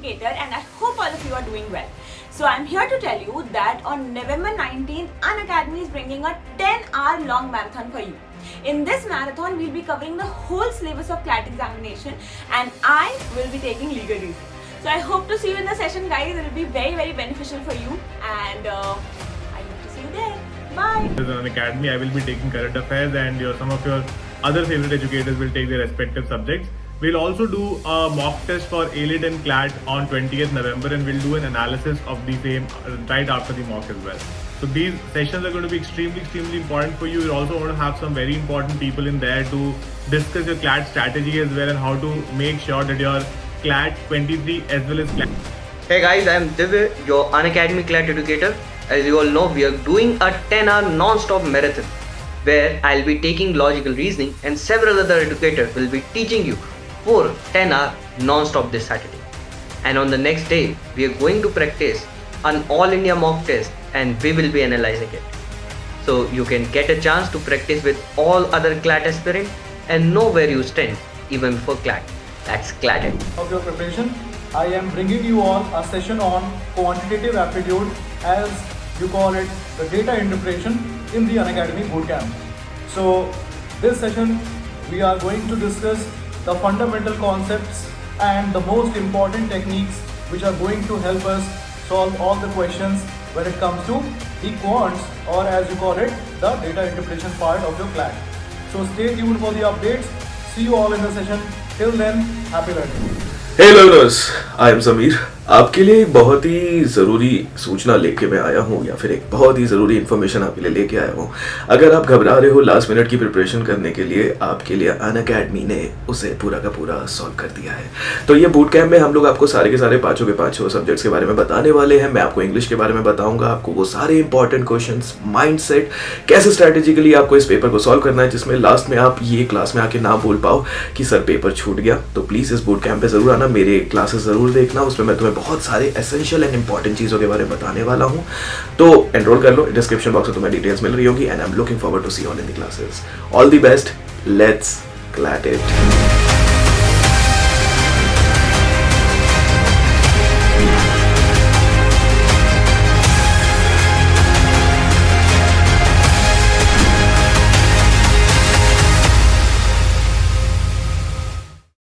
educator and I hope all of you are doing well. So I'm here to tell you that on November 19th, Unacademy is bringing a 10 hour long marathon for you. In this marathon, we'll be covering the whole syllabus of CLAT examination and I will be taking legal reason. So I hope to see you in the session guys. It will be very very beneficial for you and uh, I hope to see you there. Bye! As an academy, I will be taking current affairs and your, some of your other favorite educators will take their respective subjects. We'll also do a mock test for AILET and CLAT on 20th November and we'll do an analysis of the same uh, right after the mock as well. So these sessions are going to be extremely, extremely important for you. You're also going to have some very important people in there to discuss your CLAT strategy as well and how to make sure that your CLAT 23 as well as CLAT. Hey guys, I am Divya, your Unacademy CLAT educator. As you all know, we are doing a 10 hour non-stop marathon where I'll be taking logical reasoning and several other educators will be teaching you for 10 hour non-stop this Saturday. And on the next day, we are going to practice an all India mock test and we will be analyzing it. So you can get a chance to practice with all other CLAT aspirants and know where you stand even before CLAT. That's CLAT. of your preparation, I am bringing you all a session on quantitative aptitude as you call it the data interpretation in the Unacademy Bootcamp. So this session we are going to discuss the fundamental concepts and the most important techniques which are going to help us solve all the questions when it comes to the quants or as you call it the data interpretation part of your class. So stay tuned for the updates. See you all in the session. Till then, happy learning. Hey learners, I am Samir. आपके लिए बहुत ही ज़रूरी सूचना लेके मैं आया हूँ, या फिर एक बहुत ही ज़रूरी इन्फॉर्मेशन आपके लिए लेके आया हूँ। अगर आप घबरा रहे हो लास्ट मिनट की प्रिपरेशन करने के लिए, आपके लिए अन अकेडमी ने उसे पूरा का पूरा सॉल्व कर दिया है। तो ये बूट कैम्प में हम लोग आपको सारे के सारे पाँचों के पाँचों सब्जेक्ट्स के बारे में बताने वाले हैं। मैं आपको इंग्लिश के बारे में बताऊँगा, आपको वो सारे इंपॉर्टेंट क्वेश्चन माइंड कैसे स्ट्रैटेजिकली आपको इस पेपर को सॉल्व करना है, जिसमें लास्ट में आप ये क्लास में आके ना बोल पाओ कि सर पेपर छूट गया। तो प्लीज़ इस बूट कैम्प पे ज़रूर आना, मेरे क्लासेस ज़रूर देखना, उसमें मैं तुम्हें बहुत सारे एसेंशियल एंड इंपॉर्टेंट चीज़ों के बारे में बताने वाला हूँ। तो एनरोल कर लो डिस्क्रिप्शन बॉक्स में तुम्हें डिटेल्स मिल रही होगी and I am looking forward to see all in the classes all the best let's CLAT it